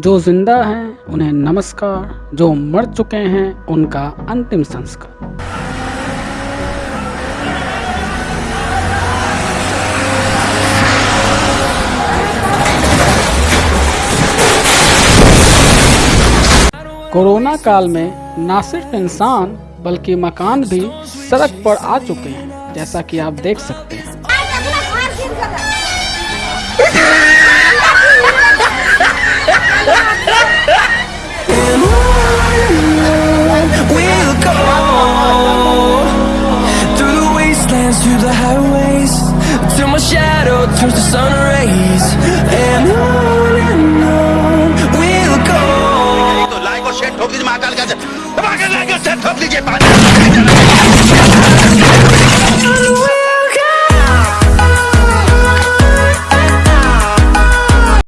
जो ज़िंदा हैं, उन्हें नमस्कार। जो मर चुके हैं, उनका अंतिम संस्कार। कोरोना काल में न सिर्फ़ इंसान, बल्कि मकान भी सड़क पर आ चुके हैं, जैसा कि आप देख सकते हैं। dance through the highways Till my shadow turns to sun rays. And on and on we'll go.